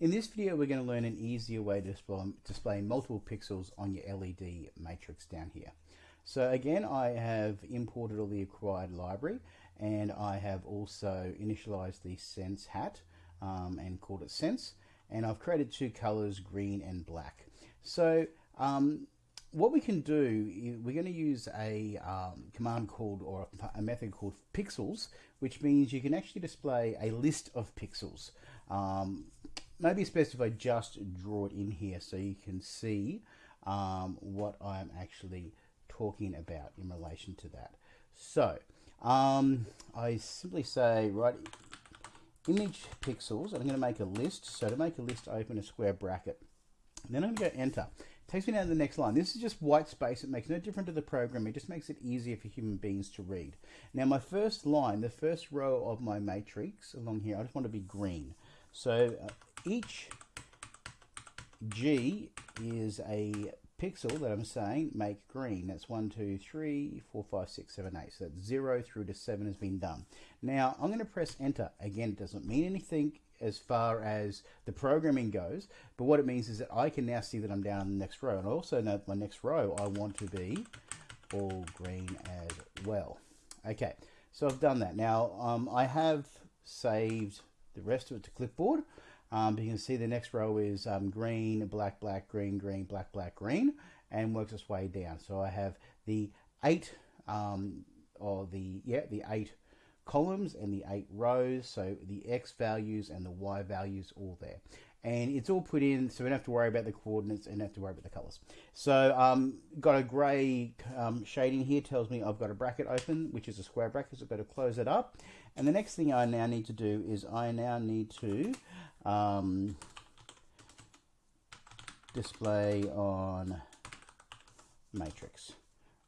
In this video we're going to learn an easier way to display, multiple pixels on your LED matrix down here. So again I have imported all the acquired library and I have also initialized the sense hat um, and called it sense and I've created two colors green and black. So um, what we can do, we're going to use a um, command called, or a method called pixels, which means you can actually display a list of pixels. Um, maybe it's best if I just draw it in here so you can see um, what I'm actually talking about in relation to that. So, um, I simply say, right, image pixels, I'm going to make a list. So to make a list, open a square bracket. Then I'm going to go enter takes me down to the next line. This is just white space. It makes no difference to the program. It just makes it easier for human beings to read. Now my first line, the first row of my matrix along here, I just want to be green. So uh, each G is a pixel that I'm saying make green. That's 1, 2, 3, 4, 5, 6, 7, 8. So that's 0 through to 7 has been done. Now I'm going to press enter. Again, it doesn't mean anything as far as the programming goes, but what it means is that I can now see that I'm down in the next row. And I also know that my next row I want to be all green as well. Okay, so I've done that. Now um, I have saved the rest of it to clipboard. Um, you can see the next row is um, green, black, black, green, green, black, black, green, and works its way down. So I have the eight, um, or the, yeah, the eight columns and the eight rows. So the X values and the Y values all there. And it's all put in, so we don't have to worry about the coordinates and have to worry about the colors. So um, got a gray um, shading here, tells me I've got a bracket open, which is a square bracket, so I've got to close it up. And the next thing I now need to do is I now need to um, display on matrix.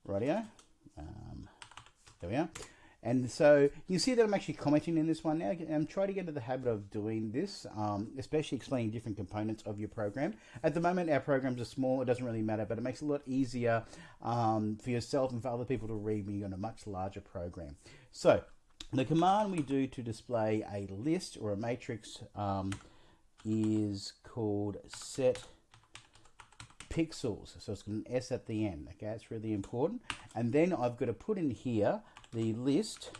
Radio. Um, there we are. And so you see that I'm actually commenting in this one now. I'm trying to get into the habit of doing this, um, especially explaining different components of your program. At the moment, our programs are small. It doesn't really matter, but it makes it a lot easier um, for yourself and for other people to read when you're on a much larger program. So the command we do to display a list or a matrix um, is called set pixels. So it's got an S at the end. Okay, that's really important. And then I've got to put in here the list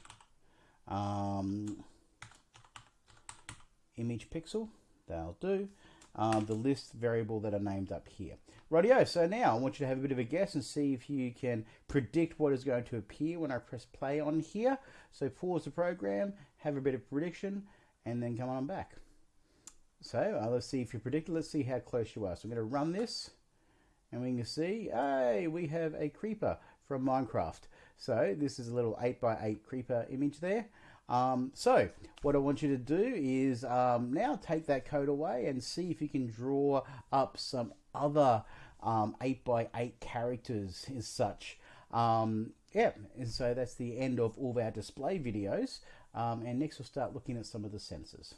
um, image pixel. That'll do. Um, the list variable that are named up here. Rightio, so now I want you to have a bit of a guess and see if you can predict what is going to appear when I press play on here. So pause the program, have a bit of prediction, and then come on back. So uh, let's see if you predict. Let's see how close you are. So I'm going to run this, and we can see, hey, we have a creeper from Minecraft. So this is a little 8x8 creeper image there. Um, so what I want you to do is um, now take that code away and see if you can draw up some other um, 8x8 characters as such. Um, yeah, and so that's the end of all of our display videos. Um, and next we'll start looking at some of the sensors.